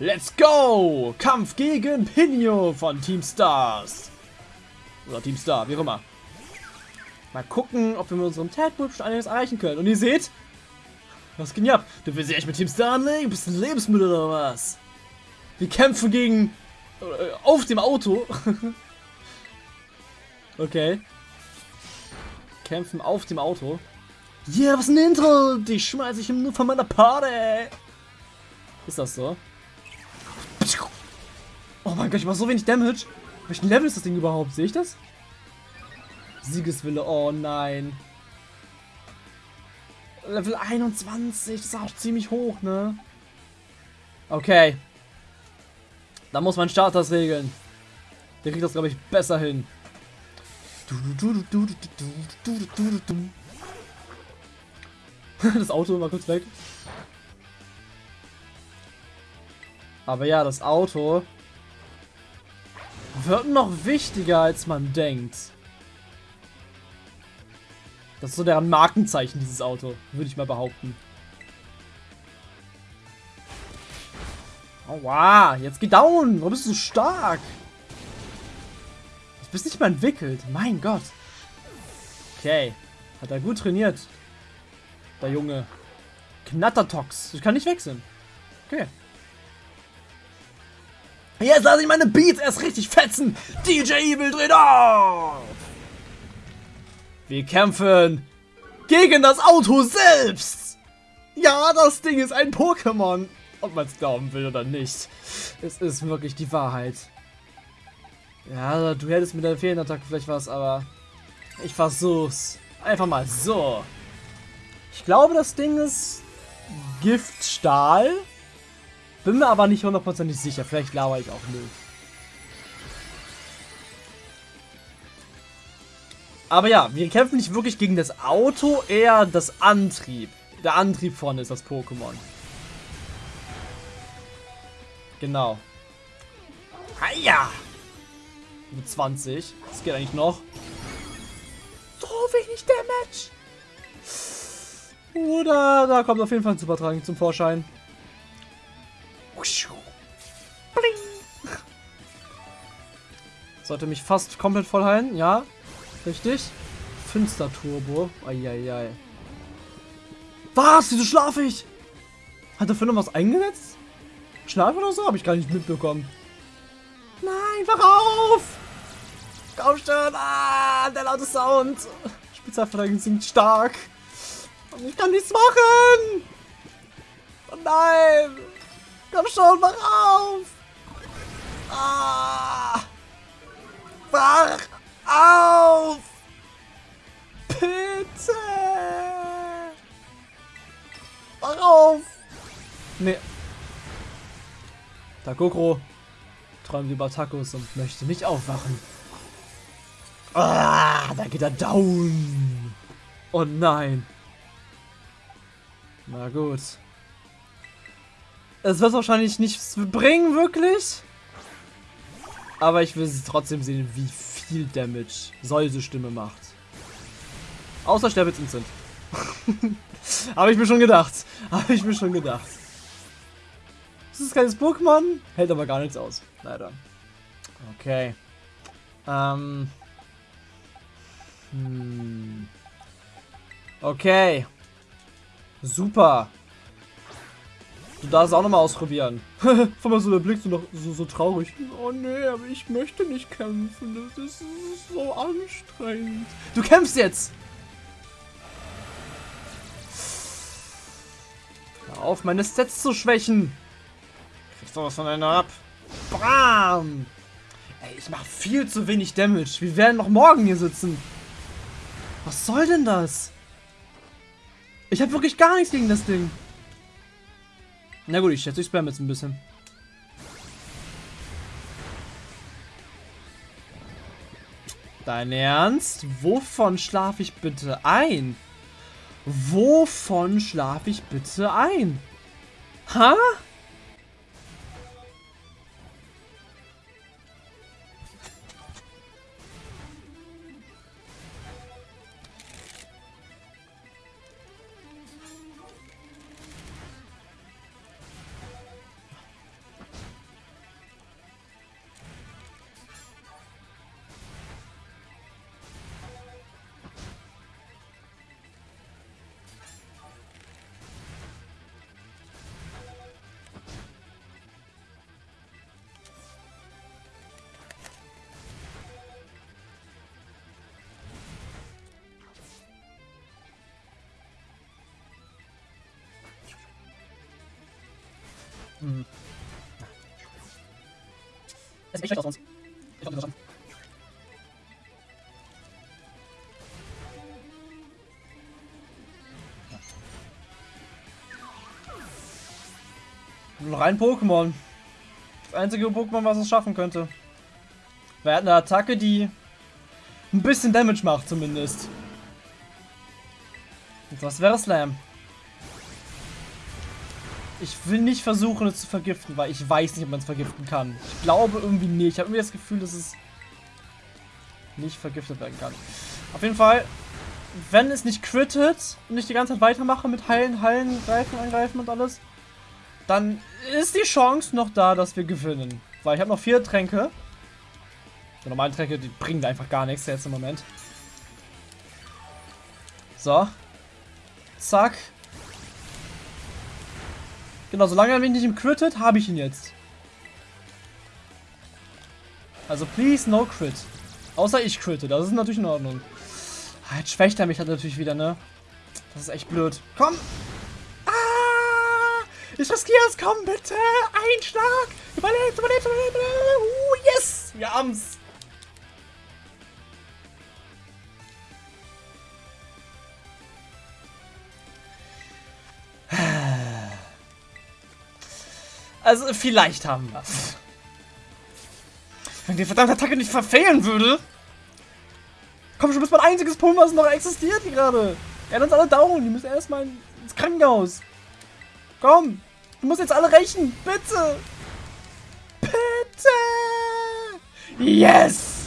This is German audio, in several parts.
Let's go! Kampf gegen Pinio von Team Stars. Oder Team Star, wie auch immer. Mal gucken, ob wir mit unserem Tadbull schon einiges erreichen können. Und ihr seht, was ging ab? Du willst dich echt mit Team Star anlegen? Bist du ein Lebensmittel oder was? Wir kämpfen gegen... Äh, auf dem Auto. okay. Kämpfen auf dem Auto. Yeah, was ein Intro! Die schmeiße ich nur von meiner Party! Ist das so? Oh mein Gott, ich mach so wenig Damage. Welchen Level ist das Ding überhaupt? Sehe ich das? Siegeswille, oh nein. Level 21, das ist auch ziemlich hoch, ne? Okay. Da muss man Starters regeln. Der kriegt das, glaube ich, besser hin. Das Auto war kurz weg. Aber ja, das Auto wird noch wichtiger, als man denkt. Das ist so deren Markenzeichen, dieses Auto. Würde ich mal behaupten. Aua, jetzt geh down. Warum bist du so stark? Du bist nicht mal entwickelt. Mein Gott. Okay. Hat er gut trainiert. Der Junge. Knattertox. Ich kann nicht wechseln. Okay. Jetzt lasse ich meine Beats erst richtig fetzen. DJ Evil dreht auf. Wir kämpfen gegen das Auto selbst. Ja, das Ding ist ein Pokémon. Ob man es glauben will oder nicht. Es ist wirklich die Wahrheit. Ja, du hättest mit der Fehlenattacke vielleicht was, aber ich versuch's. Einfach mal so. Ich glaube, das Ding ist Giftstahl. Bin mir aber nicht hundertprozentig sicher. Vielleicht lauere ich auch nicht. Aber ja, wir kämpfen nicht wirklich gegen das Auto, eher das Antrieb. Der Antrieb vorne ist das Pokémon. Genau. Hiya! Mit 20. Das geht eigentlich noch. So wenig Damage. Oder da kommt auf jeden Fall ein Supertragen zum Vorschein. Sollte mich fast komplett voll heilen, ja. Richtig. Finster Turbo. Eieiei. Was? Wieso schlafe ich? Hat er für noch was eingesetzt? Schlaf oder so? Habe ich gar nicht mitbekommen. Nein, wach auf! Komm schon! Ah, der laute Sound. Spezialverteidigung singt stark. Und ich kann nichts machen! Oh nein! Komm schon, wach auf! Ah! Wach auf! Bitte! Wach auf! Nee. Takokro träumt über Tacos und möchte nicht aufwachen. Ah, da geht er down. Oh nein. Na gut. Es wird wahrscheinlich nichts bringen, wirklich. Aber ich will trotzdem sehen, wie viel Damage solche Stimme macht. Außer Sterbitz Instant. Habe ich mir schon gedacht. Habe ich mir schon gedacht. Das ist kein Pokémon, hält aber gar nichts aus. Leider. Okay. Ähm. Hm. Okay. Super. Du darfst es auch nochmal ausprobieren. Vor mal so der Blick so, noch, so, so traurig. Oh nee, aber ich möchte nicht kämpfen. Das ist, so anstrengend. Du kämpfst jetzt! Hör auf, meine Stats zu schwächen. Kriegst du was von einer ab. Bam! Ey, ich mache viel zu wenig Damage. Wir werden noch morgen hier sitzen. Was soll denn das? Ich habe wirklich gar nichts gegen das Ding. Na gut, ich schätze, ich spam jetzt ein bisschen. Dein Ernst? Wovon schlafe ich bitte ein? Wovon schlafe ich bitte ein? Ha? Hm. Das sieht echt schlecht uns. Ich hoffe, das schaffen. Noch ein Pokémon. Das einzige Pokémon, was es schaffen könnte. Wir hatten eine Attacke, die ein bisschen Damage macht zumindest. Und was wäre Slam? Ich will nicht versuchen, es zu vergiften, weil ich weiß nicht, ob man es vergiften kann. Ich glaube irgendwie nicht. Ich habe irgendwie das Gefühl, dass es nicht vergiftet werden kann. Auf jeden Fall, wenn es nicht crittet und ich die ganze Zeit weitermache mit heilen, heilen, greifen, angreifen und alles, dann ist die Chance noch da, dass wir gewinnen. Weil ich habe noch vier Tränke. Die normalen Tränke, die bringen einfach gar nichts jetzt im Moment. So. Zack. Genau, solange er mich nicht im crittet, habe ich ihn jetzt. Also please no crit. Außer ich critte, das ist natürlich in Ordnung. Ah, jetzt schwächt er mich halt natürlich wieder, ne? Das ist echt blöd. Komm! Ich riskiere es, komm bitte! Ein Schlag! Überlebt, überlebt, überlebt! Uh, yes! Wir haben's! Also, vielleicht haben wir es. Wenn die verdammte Attacke nicht verfehlen würde. Komm schon, bis mein einziges Pulver, was noch existiert hier gerade. Er hat uns alle down. Die müssen erstmal ins Krankenhaus. Komm! Du musst jetzt alle rächen! Bitte! Bitte! Yes!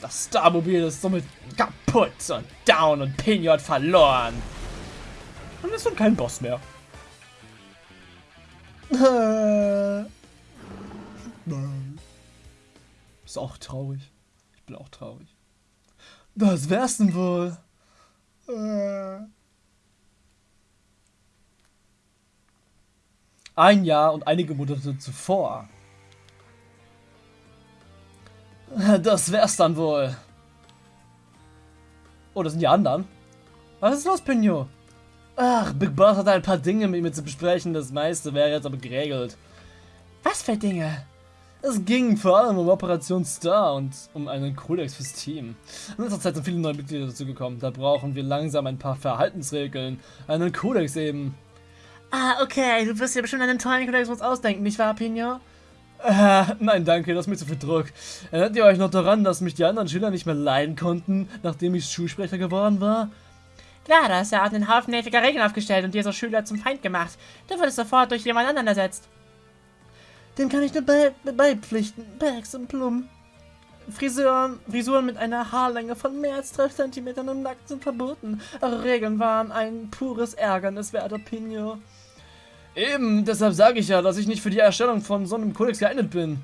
Das Starmobil ist somit kaputt und down und Pinot verloren. Und ist nun kein Boss mehr. Ist auch traurig. Ich bin auch traurig. Was wär's denn wohl? Äh. Ein Jahr und einige Monate zuvor. Das wär's dann wohl. Oh, das sind die anderen. Was ist los, Pinot? Ach, Big Boss hat ein paar Dinge mit mir zu besprechen. Das meiste wäre jetzt aber geregelt. Was für Dinge? Es ging vor allem um Operation Star und um einen Kodex fürs Team. In letzter Zeit sind viele neue Mitglieder dazugekommen. Da brauchen wir langsam ein paar Verhaltensregeln. Einen Kodex eben. Ah, okay, du wirst dir bestimmt einen tollen Kodex ausdenken, nicht wahr, Pino? Äh, nein, danke, das ist mir zu viel Druck. Erinnert ihr euch noch daran, dass mich die anderen Schüler nicht mehr leiden konnten, nachdem ich Schulsprecher geworden war? Klar, da hast du ja einen Haufen nerviger Regeln aufgestellt und dir so Schüler zum Feind gemacht. Du wurdest sofort durch jemand anderen ersetzt. Dem kann ich nur bei beipflichten. Bags und Plum. Frisuren, Frisuren mit einer Haarlänge von mehr als 12 cm im Nacken sind verboten. Eure Regeln waren ein pures Ärgernis, werter Pino. Eben, deshalb sage ich ja, dass ich nicht für die Erstellung von so einem Kodex geeignet bin.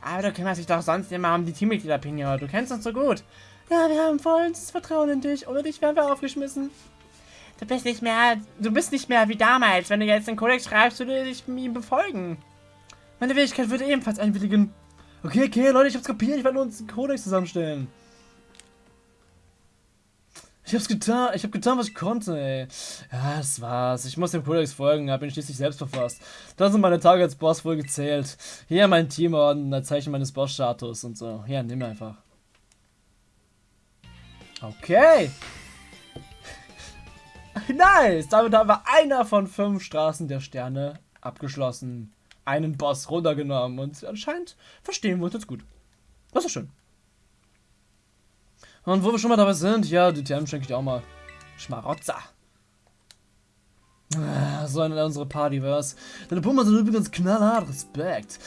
Aber du kümmerst dich doch sonst immer um die Teammitglieder, Pino. Du kennst uns so gut. Ja, wir haben volles Vertrauen in dich. Ohne dich wären wir aufgeschmissen. Du bist nicht mehr, du bist nicht mehr wie damals. Wenn du jetzt den Kodex schreibst, würde ich ihm befolgen. Meine Fähigkeit würde ebenfalls einwilligen. Okay, okay, Leute, ich hab's kapiert. Ich werde uns einen Kodex zusammenstellen. Ich hab's getan, ich hab getan, was ich konnte, ey. Ja, das war's. Ich muss dem Kodex folgen, hab ihn schließlich selbst verfasst. Da sind meine Tage als Boss wohl gezählt. Hier mein Teamorden, ein Zeichen meines Boss-Status und so. Ja, nimm einfach. Okay. nice. Damit haben wir einer von fünf Straßen der Sterne abgeschlossen. Einen Boss runtergenommen. Und anscheinend verstehen wir uns jetzt gut. Das ist schön. Und wo wir schon mal dabei sind, ja, die Thermen schenke ich auch mal. Schmarotzer. Ah, so eine unsere Partyverse. Deine Pumper sind übrigens knallhart, Respekt.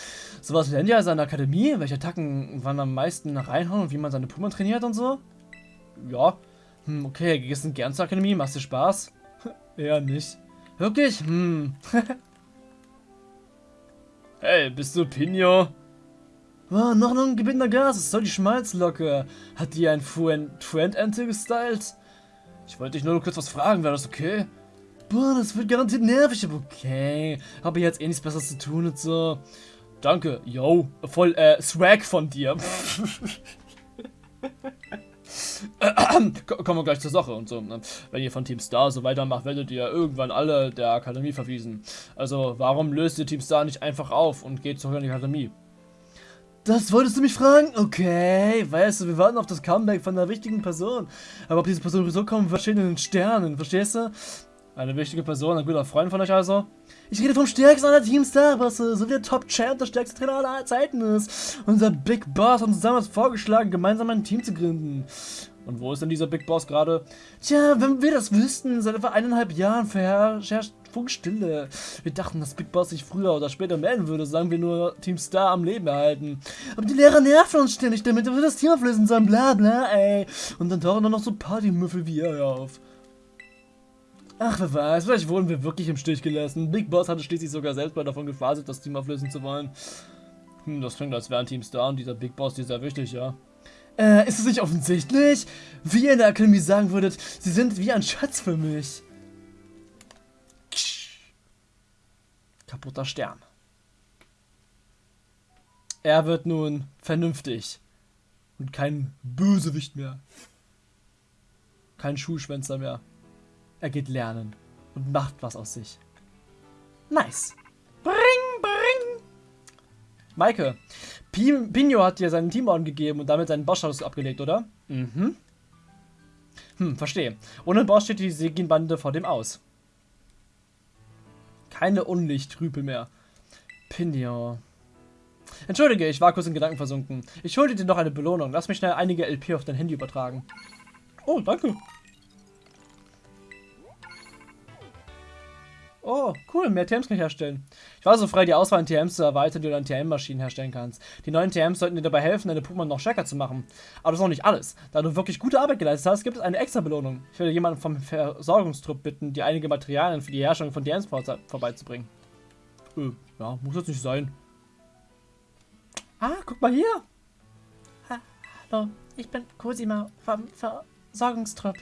Sowas lernt ihr als eine Akademie, welche Attacken wann am meisten reinhauen und wie man seine Puma trainiert und so? Ja. Hm, okay, du gern zur Akademie? Machst du Spaß? Eher nicht. Wirklich? Hm. hey, bist du Pino? Oh, noch ein gebindener Gas. Es soll die Schmalzlocke. Hat die ein Friend-Ente gestylt? Ich wollte dich nur kurz was fragen. Wäre das okay? Boah, das wird garantiert nervig, aber okay. Habe jetzt eh nichts Besseres zu tun und so. Danke, yo. Voll, äh, Swag von dir. Kommen wir gleich zur Sache und so. Ne? Wenn ihr von Team Star so weitermacht, werdet ihr irgendwann alle der Akademie verwiesen. Also warum löst ihr Team Star nicht einfach auf und geht zurück in die Akademie? Das wolltest du mich fragen? Okay, weißt du, wir warten auf das Comeback von einer wichtigen Person. Aber ob diese Person sowieso kommen wird, steht in den Sternen, verstehst du? Eine wichtige Person, ein guter Freund von euch also. Ich rede vom stärksten aller Teams Starbusse, so wie der Top-Champ der stärkste Trainer aller Zeiten ist. Unser Big Boss hat uns damals vorgeschlagen, gemeinsam ein Team zu gründen. Und wo ist denn dieser Big Boss gerade? Tja, wenn wir das wüssten, seit etwa eineinhalb Jahren verherrscht Funkstille. Wir dachten, dass Big Boss sich früher oder später melden würde, sagen wir nur Team Star am Leben erhalten. Aber die Lehrer nerven uns ständig damit, wir das Team auflösen sollen, bla bla, ey. Und dann tauchen dann noch so Partymüffel wie er auf. Ach, wer weiß, vielleicht wurden wir wirklich im Stich gelassen. Big Boss hatte schließlich sogar selbst mal davon gefaselt, das Team auflösen zu wollen. Hm, das klingt, als wäre ein Team Star und dieser Big Boss, ist sehr wichtig, ja. Äh, ist es nicht offensichtlich? Wie ihr in der Akademie sagen würdet, sie sind wie ein Schatz für mich. Kaputter Stern. Er wird nun vernünftig. Und kein Bösewicht mehr. Kein Schulschwänzer mehr. Er geht lernen und macht was aus sich. Nice. Bring, bring. Maike, Pino hat dir seinen Teamorden gegeben und damit seinen Bossstatus abgelegt, oder? Mhm. Hm, verstehe. Ohne Boss steht die Segin-Bande vor dem aus. Keine Unlichtrüpel mehr. Pinio. Entschuldige, ich war kurz in Gedanken versunken. Ich schulde dir noch eine Belohnung. Lass mich schnell einige LP auf dein Handy übertragen. Oh, danke. Oh, cool, mehr TMs kann ich herstellen. Ich war so frei, die Auswahl an TMs zu erweitern, die du an TM-Maschinen herstellen kannst. Die neuen TMs sollten dir dabei helfen, deine Pokémon noch stärker zu machen. Aber das ist noch nicht alles. Da du wirklich gute Arbeit geleistet hast, gibt es eine extra Belohnung. Ich werde jemanden vom Versorgungstrupp bitten, dir einige Materialien für die Herstellung von TMs vor vorbeizubringen. Äh, ja, muss jetzt nicht sein. Ah, guck mal hier. Ha Hallo, ich bin Cosima vom Versorgungstrupp.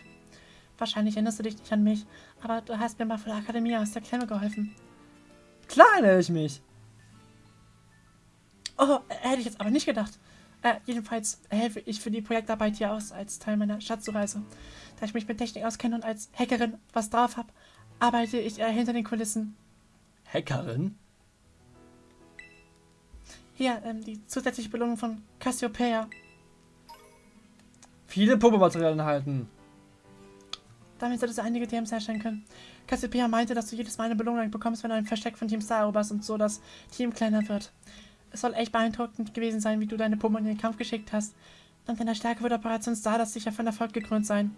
Wahrscheinlich erinnerst du dich nicht an mich, aber du hast mir mal von der Akademie aus der Klemme geholfen. Klar erinnere ich mich. Oh, hätte ich jetzt aber nicht gedacht. Äh, jedenfalls helfe ich für die Projektarbeit hier aus als Teil meiner Schatzsuchreise. Da ich mich mit Technik auskenne und als Hackerin was drauf habe, arbeite ich äh, hinter den Kulissen. Hackerin? Hier, ähm, die zusätzliche Belohnung von Cassiopeia. Viele Puppematerialien erhalten. Damit solltest du einige TMs herstellen können. Cassiopeia meinte, dass du jedes Mal eine Belohnung bekommst, wenn du ein Versteck von Team Star eroberst und so das Team kleiner wird. Es soll echt beeindruckend gewesen sein, wie du deine Pummel in den Kampf geschickt hast. Dank deiner Stärke wird Operation Star das sicher von Erfolg gekrönt sein.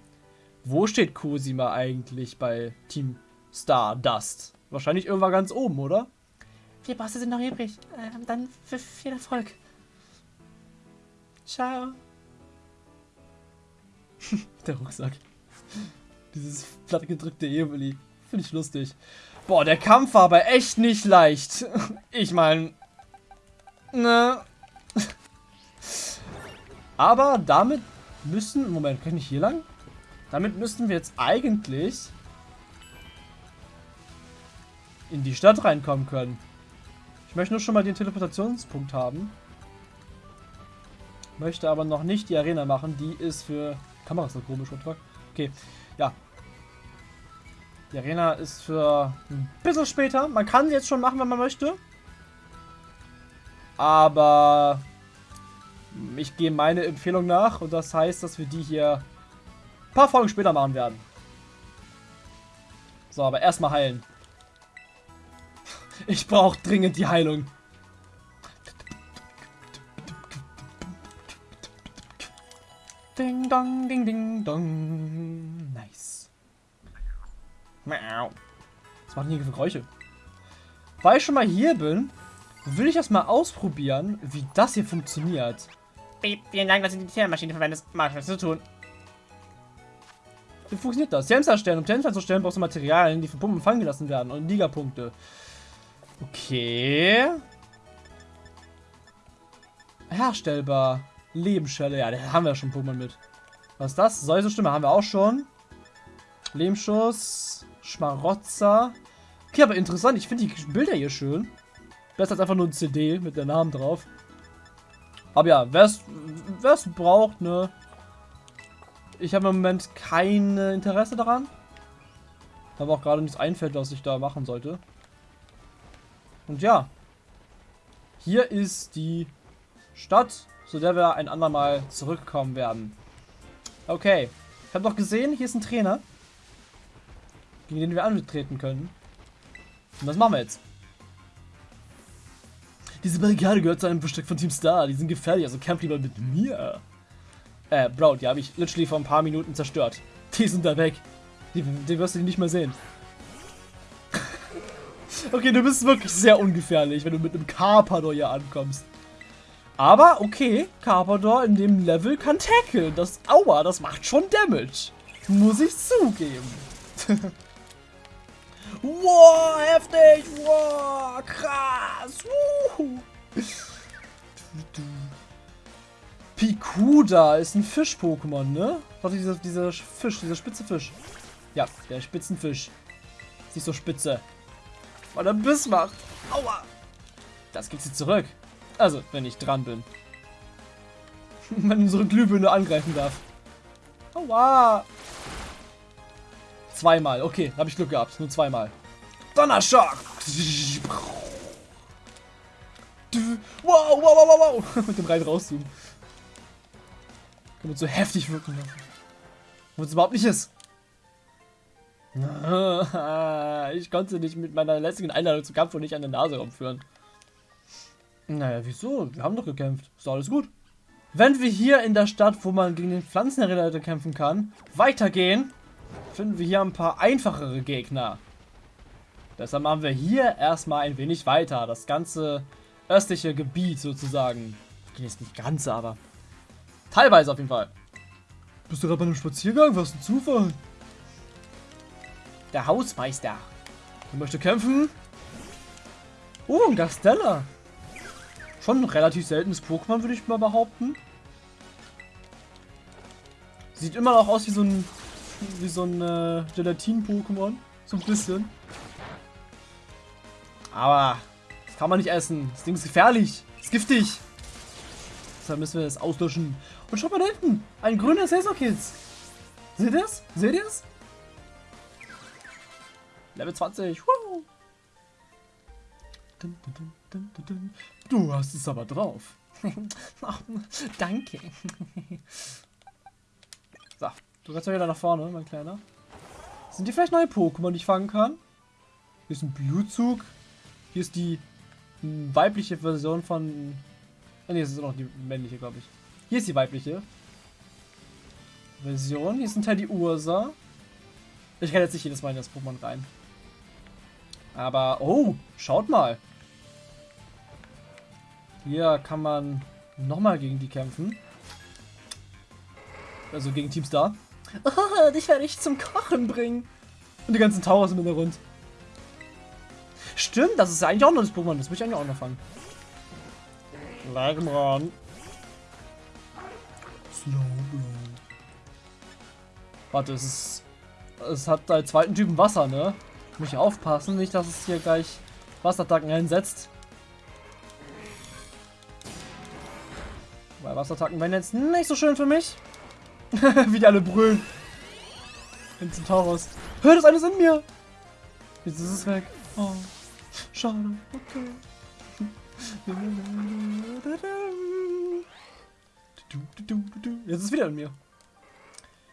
Wo steht Cosima eigentlich bei Team Stardust? Wahrscheinlich irgendwann ganz oben, oder? Vier Bosse sind noch übrig. Ähm, dann viel Erfolg. Ciao. Der Rucksack. Dieses plattgedrückte Evoli. Finde ich lustig. Boah, der Kampf war aber echt nicht leicht. Ich meine... Ne... Aber damit müssen... Moment, kann ich hier lang? Damit müssten wir jetzt eigentlich... in die Stadt reinkommen können. Ich möchte nur schon mal den Teleportationspunkt haben. Möchte aber noch nicht die Arena machen. Die ist für... Kamera ist so komisch, Okay, ja. Die Arena ist für ein bisschen später. Man kann sie jetzt schon machen, wenn man möchte. Aber ich gehe meine Empfehlung nach und das heißt, dass wir die hier ein paar Folgen später machen werden. So, aber erstmal heilen. Ich brauche dringend die Heilung. Ding dong, ding ding dong. Nice. Was machen die für Geräusche? Weil ich schon mal hier bin, will ich erstmal ausprobieren, wie das hier funktioniert. Piep, vielen Dank, dass du die Tiermaschine verwendest. Mach was zu tun. Wie funktioniert das? Temps erstellen. Um Temps herzustellen, brauchst du Materialien, die von Pumpen fangen gelassen werden und Ligapunkte. Okay. Herstellbar. Lebensschelle. Ja, da haben wir schon Pokémon mit. Was ist das? Säusestimme haben wir auch schon. Lebensschuss. Schmarotzer. Okay, aber interessant. Ich finde die Bilder hier schön. Besser als einfach nur ein CD mit der Namen drauf. Aber ja, wer es braucht, ne? Ich habe im Moment kein Interesse daran. Aber auch gerade nichts einfällt, was ich da machen sollte. Und ja. Hier ist die Stadt, zu der wir ein andermal zurückkommen werden. Okay. Ich habe doch gesehen, hier ist ein Trainer. Gegen den wir antreten können. Und was machen wir jetzt? Diese Barrikade gehört zu einem Versteck von Team Star. Die sind gefährlich, also kämpft lieber mit mir. Äh, Bro, die habe ich literally vor ein paar Minuten zerstört. Die sind da weg. Die, die wirst du nicht mehr sehen. okay, du bist wirklich sehr ungefährlich, wenn du mit einem Carpador hier ankommst. Aber, okay, Carpador in dem Level kann tackeln. Das, aua, das macht schon Damage. Muss ich zugeben. wow, heftig. Wow, krass. Uh. Pikuda ist ein Fisch-Pokémon, ne? Doch dieser, dieser Fisch, dieser spitze Fisch. Ja, der Spitzenfisch. Ist nicht so spitze. Weil er Biss macht. Aua. Das geht sie zurück. Also, wenn ich dran bin. wenn unsere Glühbirne angreifen darf. Aua. Zweimal. Okay, habe ich Glück gehabt. Nur zweimal. Donnerschock. Wow, wow, wow, wow, wow. Mit dem rein rauszoomen. Kann man so heftig wirken lassen. Wo es überhaupt nicht ist. Ich konnte nicht mit meiner letzten Einladung zum Kampf und nicht an der Nase rumführen. Naja, wieso? Wir haben doch gekämpft. Ist alles gut. Wenn wir hier in der Stadt, wo man gegen den Pflanzenreiter kämpfen kann, weitergehen, finden wir hier ein paar einfachere Gegner. Deshalb machen wir hier erstmal ein wenig weiter. Das ganze östliche Gebiet sozusagen. Okay, ist nicht ganz, aber teilweise auf jeden Fall. Bist du gerade bei einem Spaziergang? Was ein Zufall. Der Hausmeister. Er möchte kämpfen. Oh, ein Gastella. Schon ein relativ seltenes Pokémon, würde ich mal behaupten. Sieht immer noch aus wie so ein wie so ein äh, Gelatin-Pokémon. So ein bisschen. Aber das kann man nicht essen. Das Ding ist gefährlich. Ist giftig. Deshalb müssen wir es auslöschen. Und schaut mal da hinten. Ein grüner Saisonkids. Seht ihr das? Seht ihr das? Level 20. Woo. Du hast es aber drauf. oh, danke. Du kannst ja wieder nach vorne, mein Kleiner. Sind die vielleicht neue Pokémon, die ich fangen kann? Hier ist ein Blutzug. Hier ist die weibliche Version von... Ah, ne, das ist noch die männliche, glaube ich. Hier ist die weibliche Version. Hier ein Teil die Ursa. Ich kann jetzt nicht jedes Mal in das Pokémon rein. Aber, oh, schaut mal. Hier kann man nochmal gegen die kämpfen. Also gegen Team Star. Oh, dich werde ich zum Kochen bringen. Und die ganzen Towers im Hintergrund. Stimmt, das ist eigentlich auch noch das Pokémon. Das muss ich eigentlich auch noch fangen. Lagmron. Slowbro. Warte, es ist... Es hat als zweiten Typen Wasser, ne? Muss ich aufpassen, nicht, dass es hier gleich Wasserattacken einsetzt. Weil Wasserattacken wären jetzt nicht so schön für mich. Wie die alle brüllen. In Centauros. Hör, das ist in mir. Jetzt ist es weg. Oh, schade. Okay. Jetzt ist es wieder in mir.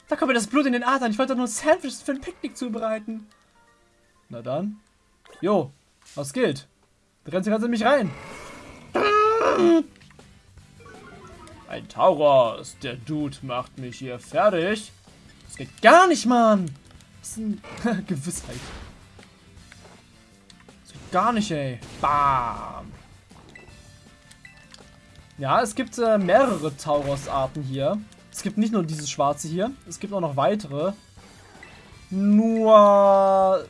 Da kommt mir das Blut in den Adern. Ich wollte nur Sandwiches für ein Picknick zubereiten. Na dann. Jo, was rennst du ganz in mich rein. Ein Tauros. Der Dude macht mich hier fertig. Das geht gar nicht, Mann. Das ist eine Gewissheit. Das geht gar nicht, ey. Bam. Ja, es gibt äh, mehrere Tauros-Arten hier. Es gibt nicht nur dieses schwarze hier. Es gibt auch noch weitere. Nur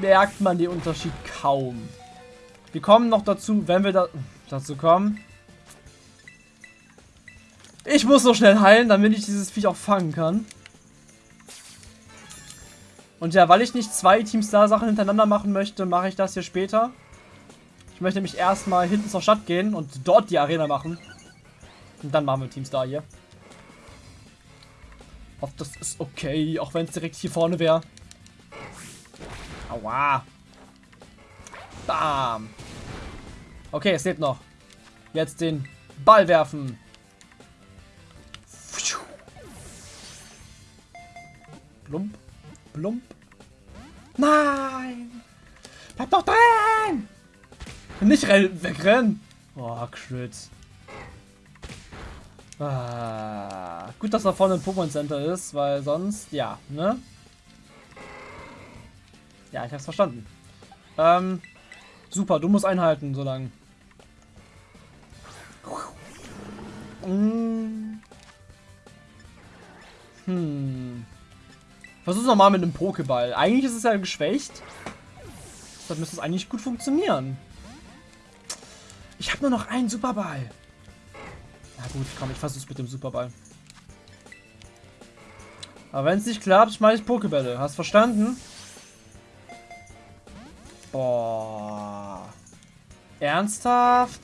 merkt man den Unterschied kaum. Wir kommen noch dazu, wenn wir da dazu kommen. Ich muss noch schnell heilen, damit ich dieses Viech auch fangen kann. Und ja, weil ich nicht zwei Team Star Sachen hintereinander machen möchte, mache ich das hier später. Ich möchte nämlich erstmal hinten zur Stadt gehen und dort die Arena machen. Und dann machen wir Team Star hier. hoffe, das ist okay, auch wenn es direkt hier vorne wäre. Aua. Bam. Okay, es lebt noch. Jetzt den Ball werfen. Plump, plump. Nein! Bleib doch drin! Nicht wegrennen! Oh, Crit. Ah, gut, dass da vorne ein Pokémon Center ist, weil sonst, ja, ne? Ja, ich hab's verstanden. Ähm, super, du musst einhalten, so lang. Hm. hm. Versuch's nochmal mit einem Pokéball. Eigentlich ist es ja geschwächt. Deshalb müsste es eigentlich gut funktionieren. Ich habe nur noch einen Superball. Na gut, komm, ich versuch's mit dem Superball. Aber wenn es nicht klappt, schmeiß ich Pokebälle. Hast verstanden? Boah. Ernsthaft?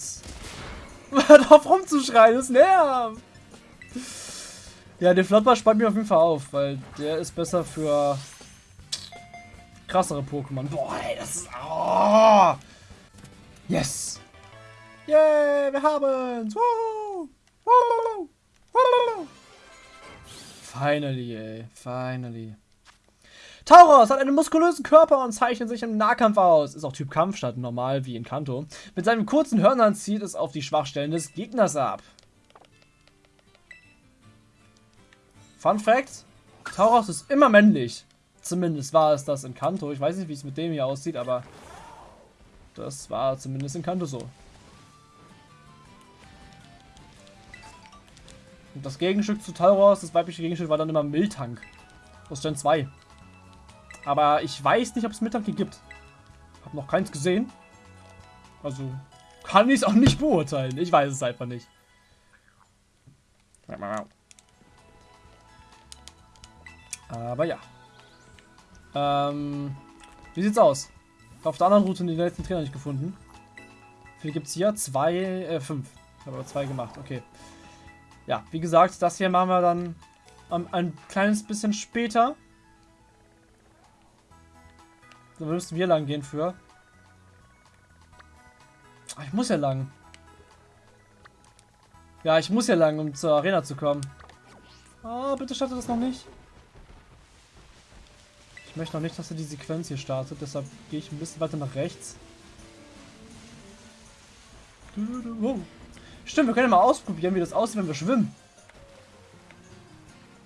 Hört auf rumzuschreien, das nervt. Ja, der Flottball spart mir auf jeden Fall auf, weil der ist besser für krassere Pokémon. Boah, ey, das ist... Oh. Yes! Yay, wir haben's! Woo! Woo! Woo! Finally, ey. Finally. Tauros hat einen muskulösen Körper und zeichnet sich im Nahkampf aus. Ist auch Typ Kampf statt normal wie in Kanto. Mit seinen kurzen Hörnern zieht es auf die Schwachstellen des Gegners ab. Fun Fact: Tauros ist immer männlich. Zumindest war es das in Kanto. Ich weiß nicht, wie es mit dem hier aussieht, aber das war zumindest in Kanto so. Und das Gegenstück zu Tauros, das weibliche Gegenstück, war dann immer Miltank. Aus Gen 2. Aber ich weiß nicht, ob es Miltank hier gibt. Hab noch keins gesehen. Also kann ich es auch nicht beurteilen. Ich weiß es einfach nicht. Aber ja. Ähm, wie sieht's aus? Auf der anderen Route den letzten Trainer nicht gefunden. Wie gibt's hier? Zwei, äh, fünf. Ich habe aber zwei gemacht, okay. Ja, wie gesagt, das hier machen wir dann um, ein kleines bisschen später. Da müssen wir lang gehen für. Ach, ich muss ja lang. Ja, ich muss ja lang, um zur Arena zu kommen. Oh, bitte startet das noch nicht. Ich möchte noch nicht, dass er die Sequenz hier startet, deshalb gehe ich ein bisschen weiter nach rechts. Stimmt, wir können ja mal ausprobieren, wie das aussieht, wenn wir schwimmen.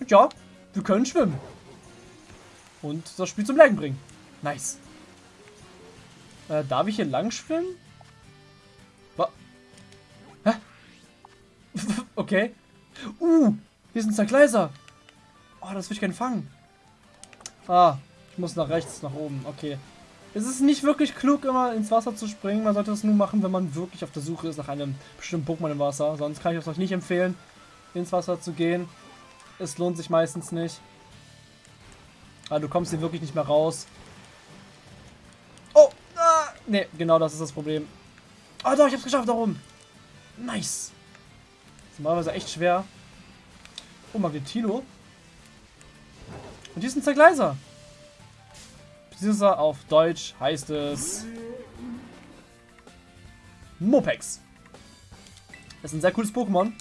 Ja, wir können schwimmen. Und das Spiel zum Legen bringen. Nice. Äh, darf ich hier lang schwimmen? Hä? okay. Uh, hier sind Zergleiser. Oh, das will ich gerne fangen. Ah, ich muss nach rechts, nach oben. Okay. Es ist nicht wirklich klug, immer ins Wasser zu springen. Man sollte das nur machen, wenn man wirklich auf der Suche ist nach einem bestimmten Pokémon im Wasser. Sonst kann ich es euch nicht empfehlen, ins Wasser zu gehen. Es lohnt sich meistens nicht. Aber du kommst hier wirklich nicht mehr raus. Oh! Ah, ne, genau das ist das Problem. Oh doch, ich hab's geschafft, da oben. Nice. Das ist normalerweise echt schwer. Oh, Magnetilo. Und hier ist ein Zergleiser. Beziehungsweise auf Deutsch heißt es Mopex. Das ist ein sehr cooles Pokémon.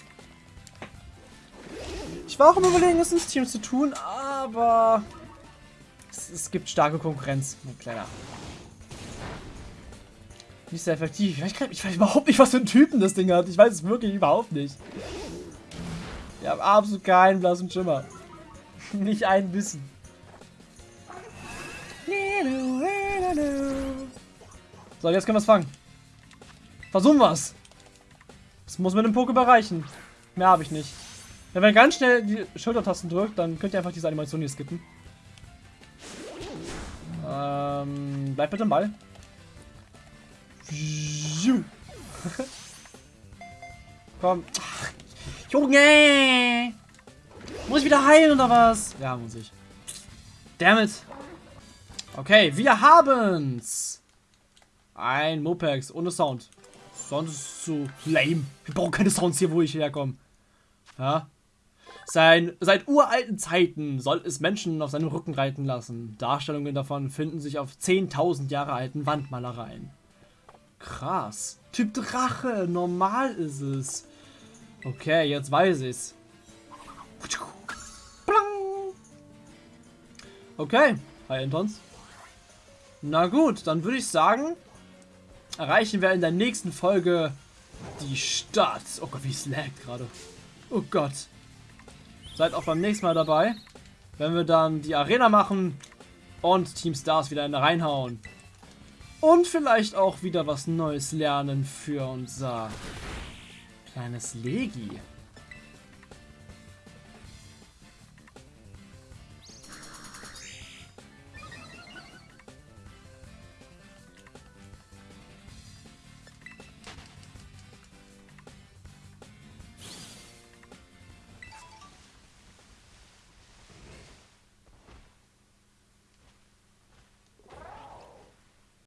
Ich war auch im Überlegen, es ins Team zu tun, aber es, es gibt starke Konkurrenz, mein Kleiner. Nicht sehr effektiv. Ich weiß, ich weiß, überhaupt nicht, was für ein Typen das Ding hat. Ich weiß es wirklich überhaupt nicht. Ich habe absolut keinen blassen Schimmer. nicht ein bisschen. So, jetzt können wir es fangen. Versuchen wir es. Das muss mit dem Pokéball reichen. Mehr habe ich nicht. Wenn man ganz schnell die Schultertasten drückt, dann könnt ihr einfach diese Animation hier skippen. Ähm, bleib bitte im Ball. Komm. Ach, Junge! Muss ich wieder heilen oder was? Ja, muss ich. Damn it. Okay, wir haben's. Ein Mopex ohne Sound. Sonst ist es zu lame. Wir brauchen keine Sounds hier, wo ich herkomme. Ja. Sein, seit uralten Zeiten soll es Menschen auf seinem Rücken reiten lassen. Darstellungen davon finden sich auf 10.000 Jahre alten Wandmalereien. Krass. Typ Drache, normal ist es. Okay, jetzt weiß ich's. Okay, hi Entons. Na gut, dann würde ich sagen, erreichen wir in der nächsten Folge die Stadt. Oh Gott, wie es laggt gerade. Oh Gott. Seid auch beim nächsten Mal dabei, wenn wir dann die Arena machen und Team Stars wieder in reinhauen. Und vielleicht auch wieder was Neues lernen für unser kleines Legi.